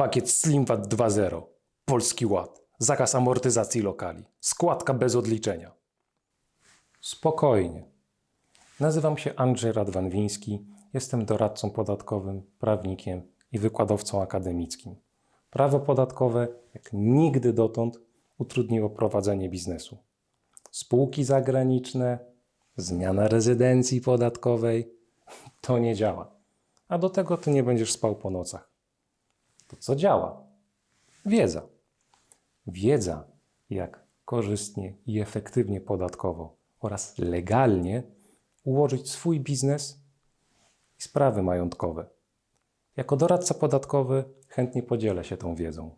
Pakiet SlimWat 2.0. Polski Ład. Zakaz amortyzacji lokali. Składka bez odliczenia. Spokojnie. Nazywam się Andrzej Radwan-Wiński. Jestem doradcą podatkowym, prawnikiem i wykładowcą akademickim. Prawo podatkowe jak nigdy dotąd utrudniło prowadzenie biznesu. Spółki zagraniczne, zmiana rezydencji podatkowej to nie działa. A do tego ty nie będziesz spał po nocach. To co działa? Wiedza. Wiedza, jak korzystnie i efektywnie podatkowo oraz legalnie ułożyć swój biznes i sprawy majątkowe. Jako doradca podatkowy chętnie podzielę się tą wiedzą.